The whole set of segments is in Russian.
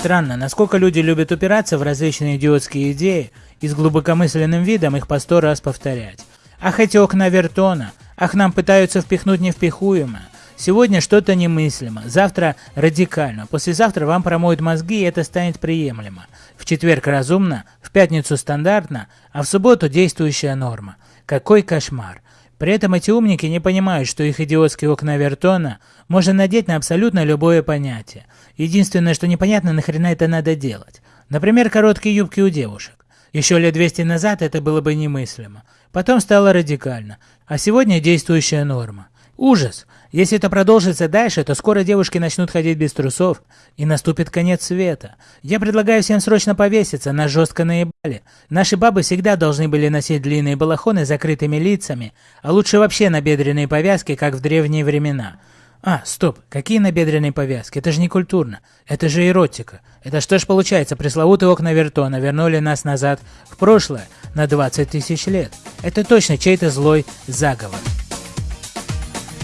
Странно, насколько люди любят упираться в различные идиотские идеи и с глубокомысленным видом их по сто раз повторять. Ах, эти окна Вертона! Ах, нам пытаются впихнуть невпихуемое! Сегодня что-то немыслимо, завтра радикально, послезавтра вам промоют мозги и это станет приемлемо. В четверг разумно, в пятницу стандартно, а в субботу действующая норма. Какой кошмар! При этом эти умники не понимают, что их идиотские окна Вертона можно надеть на абсолютно любое понятие. Единственное, что непонятно, нахрена это надо делать. Например, короткие юбки у девушек. Еще лет 200 назад это было бы немыслимо. Потом стало радикально. А сегодня действующая норма. Ужас! Если это продолжится дальше, то скоро девушки начнут ходить без трусов, и наступит конец света. Я предлагаю всем срочно повеситься, нас жестко наебали. Наши бабы всегда должны были носить длинные балахоны с закрытыми лицами, а лучше вообще набедренные повязки, как в древние времена. А, стоп, какие набедренные повязки? Это же не культурно. Это же эротика. Это что ж получается, пресловутые окна Вертона вернули нас назад в прошлое на 20 тысяч лет. Это точно чей-то злой заговор.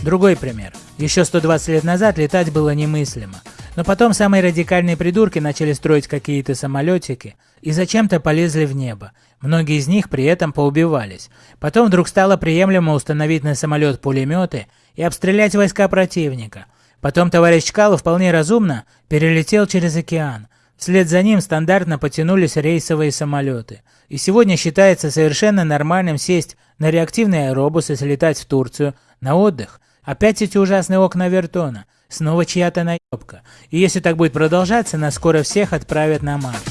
Другой пример. Еще 120 лет назад летать было немыслимо. Но потом самые радикальные придурки начали строить какие-то самолетики и зачем-то полезли в небо. Многие из них при этом поубивались. Потом вдруг стало приемлемо установить на самолет пулеметы и обстрелять войска противника. Потом товарищ Чкалов вполне разумно перелетел через океан. Вслед за ним стандартно потянулись рейсовые самолеты. И сегодня считается совершенно нормальным сесть на реактивные аэробусы слетать в Турцию на отдых, Опять эти ужасные окна Вертона. Снова чья-то наебка. И если так будет продолжаться, нас скоро всех отправят на Марс.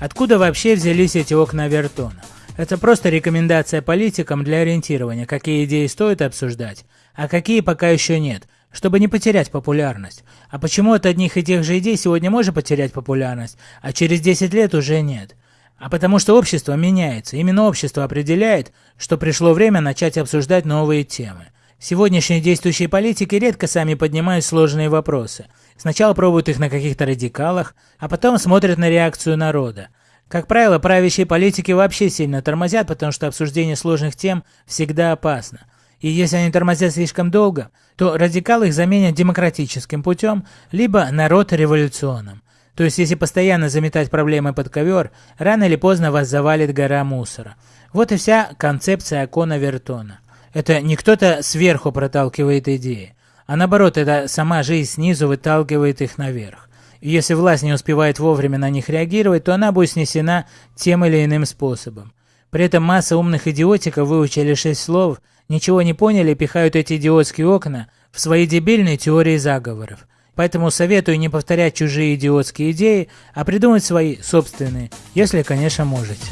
Откуда вообще взялись эти окна Вертона? Это просто рекомендация политикам для ориентирования, какие идеи стоит обсуждать, а какие пока еще нет, чтобы не потерять популярность. А почему от одних и тех же идей сегодня можно потерять популярность, а через 10 лет уже нет? А потому что общество меняется. Именно общество определяет, что пришло время начать обсуждать новые темы. Сегодняшние действующие политики редко сами поднимают сложные вопросы. Сначала пробуют их на каких-то радикалах, а потом смотрят на реакцию народа. Как правило, правящие политики вообще сильно тормозят, потому что обсуждение сложных тем всегда опасно. И если они тормозят слишком долго, то радикалы их заменят демократическим путем, либо народ революционным. То есть, если постоянно заметать проблемы под ковер, рано или поздно вас завалит гора мусора. Вот и вся концепция Акона Вертона. Это не кто-то сверху проталкивает идеи, а наоборот, это сама жизнь снизу выталкивает их наверх. И если власть не успевает вовремя на них реагировать, то она будет снесена тем или иным способом. При этом масса умных идиотиков выучили шесть слов, ничего не поняли и пихают эти идиотские окна в свои дебильные теории заговоров. Поэтому советую не повторять чужие идиотские идеи, а придумать свои собственные, если, конечно, можете.